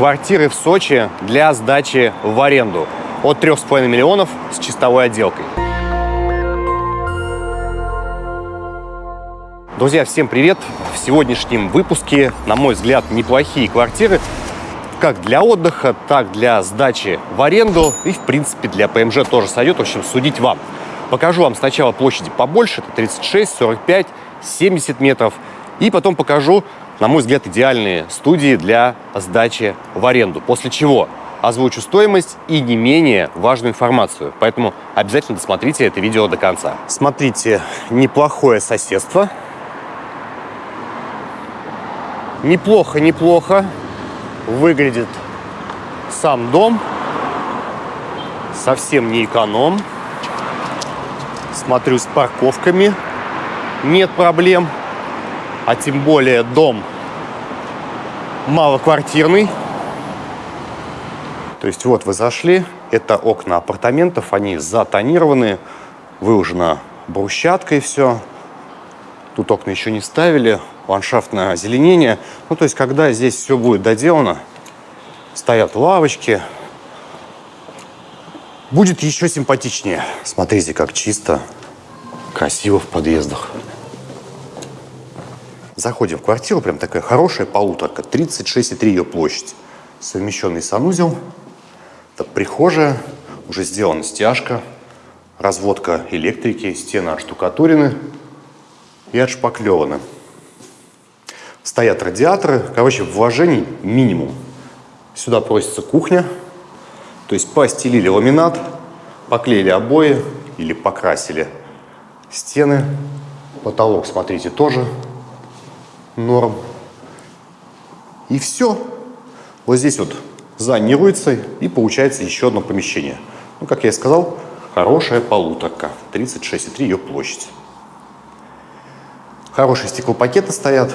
Квартиры в Сочи для сдачи в аренду от 3,5 миллионов с чистовой отделкой. Друзья, всем привет! В сегодняшнем выпуске, на мой взгляд, неплохие квартиры как для отдыха, так для сдачи в аренду и, в принципе, для ПМЖ тоже сойдет. В общем, судить вам. Покажу вам сначала площади побольше, это 36, 45, 70 метров. И потом покажу, на мой взгляд, идеальные студии для сдачи в аренду. После чего озвучу стоимость и не менее важную информацию. Поэтому обязательно досмотрите это видео до конца. Смотрите, неплохое соседство. Неплохо, неплохо выглядит сам дом. Совсем не эконом. Смотрю с парковками. Нет проблем. А тем более дом малоквартирный. То есть вот вы зашли, это окна апартаментов, они затонированы, выложено брусчаткой все. Тут окна еще не ставили, ландшафтное озеленение. Ну, то есть, когда здесь все будет доделано, стоят лавочки, будет еще симпатичнее. Смотрите, как чисто, красиво в подъездах. Заходим в квартиру, прям такая хорошая полуторка, 36,3 ее площадь. Совмещенный санузел, это прихожая, уже сделана стяжка, разводка электрики, стены оштукатурены и отшпаклеваны. Стоят радиаторы. Короче, вложений минимум. Сюда просится кухня. То есть постелили ламинат, поклеили обои или покрасили стены. Потолок, смотрите, тоже норм. И все. Вот здесь вот зонируется и получается еще одно помещение. Ну, как я и сказал, хорошая полуторка. 36,3 ее площадь. Хорошие стеклопакеты стоят.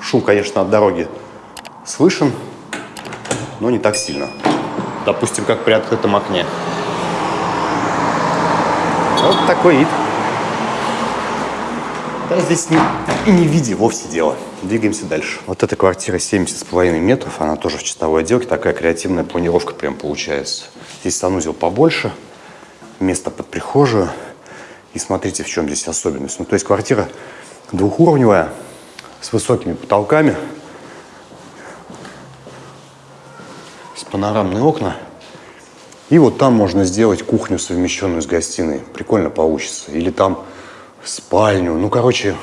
Шум, конечно, от дороги слышен, но не так сильно. Допустим, как при открытом окне. Вот такой вид. Да, здесь не, и не в виде вовсе дело. Двигаемся дальше. Вот эта квартира 70,5 метров, она тоже в чистовой отделке. Такая креативная планировка прям получается. Здесь санузел побольше, место под прихожую. И смотрите, в чем здесь особенность. Ну, то есть квартира двухуровневая, с высокими потолками, с панорамные окна. И вот там можно сделать кухню, совмещенную с гостиной. Прикольно получится. Или там спальню. Ну, короче,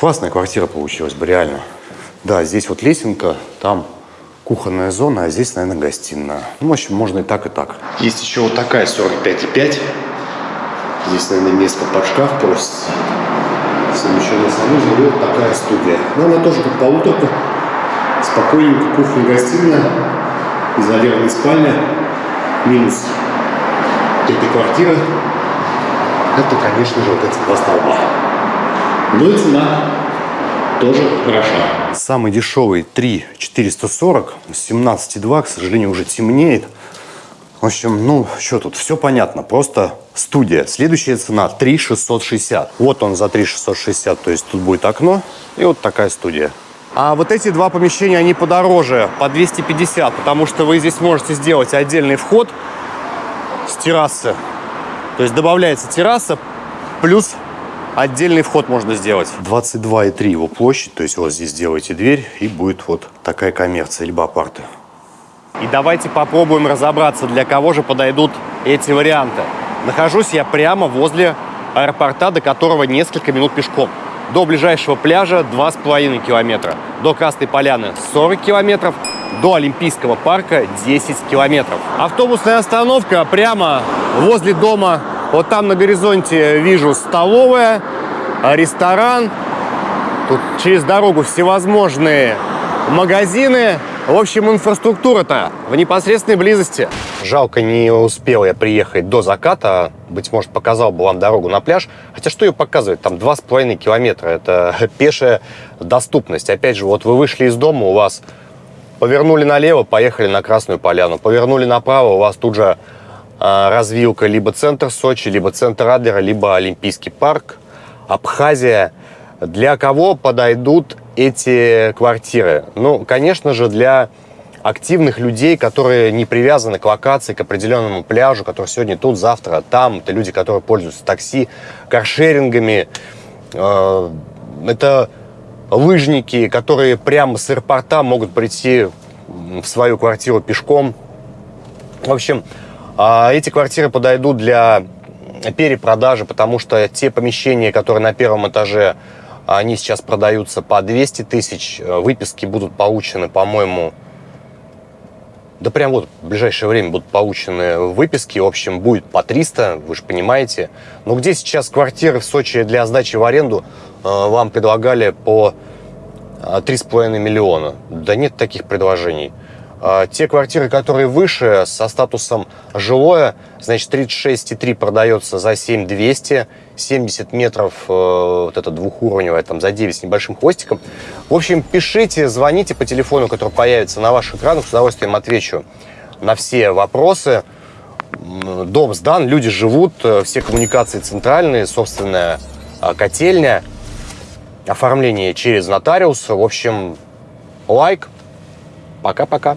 классная квартира получилась бы, реально. Да, здесь вот лесенка, там кухонная зона, а здесь, наверное, гостиная. Ну, в общем, можно и так, и так. Есть еще вот такая 45,5. Здесь, наверное, место под шкаф просится совмещенный санузел. И вот такая студия. Но она тоже как полуторка. Спокойненько, кухня-гостиная, изолированная спальня. Минус этой квартиры. Это, конечно же, вот эти два столба. Но и цена тоже хороша. Самый дешевый 3 440, 17,2, к сожалению, уже темнеет. В общем, ну, что тут, все понятно, просто студия. Следующая цена 3 660. Вот он за 3 660, то есть тут будет окно и вот такая студия. А вот эти два помещения, они подороже, по 250, потому что вы здесь можете сделать отдельный вход с террасы. То есть добавляется терраса, плюс отдельный вход можно сделать. 22,3 его площадь, то есть вот здесь делаете дверь, и будет вот такая коммерция, либо апарты. И давайте попробуем разобраться, для кого же подойдут эти варианты. Нахожусь я прямо возле аэропорта, до которого несколько минут пешком. До ближайшего пляжа 2,5 километра. До Красной Поляны 40 километров. До Олимпийского парка 10 километров. Автобусная остановка прямо возле дома. Вот там на горизонте вижу столовая, ресторан. Тут через дорогу всевозможные магазины, в общем, инфраструктура-то в непосредственной близости. Жалко, не успел я приехать до заката. Быть может, показал бы вам дорогу на пляж. Хотя что ее показывать? Там два с половиной километра. Это пешая доступность. Опять же, вот вы вышли из дома, у вас повернули налево, поехали на Красную Поляну. Повернули направо, у вас тут же а, развилка либо центр Сочи, либо центр Адлера, либо Олимпийский парк, Абхазия. Для кого подойдут эти квартиры? Ну, конечно же, для активных людей, которые не привязаны к локации, к определенному пляжу, который сегодня тут, завтра там. Это люди, которые пользуются такси, каршерингами. Э, это лыжники, которые прямо с аэропорта могут прийти в свою квартиру пешком. В общем, а, эти квартиры подойдут для перепродажи, потому что те помещения, которые на первом этаже, они сейчас продаются по 200 тысяч. Выписки будут получены, по-моему, да прям вот в ближайшее время будут получены выписки. В общем, будет по 300, вы же понимаете. Но где сейчас квартиры в Сочи для сдачи в аренду э, вам предлагали по 3,5 миллиона? Да нет таких предложений. А, те квартиры, которые выше, со статусом жилое, значит, 36,3 продается за 7200, 70 метров, э, вот это двухуровневое, там, за 9 с небольшим хвостиком. В общем, пишите, звоните по телефону, который появится на ваших экранах, с удовольствием отвечу на все вопросы. Дом сдан, люди живут, э, все коммуникации центральные, собственная а, котельня, оформление через нотариус. В общем, лайк. Пока-пока.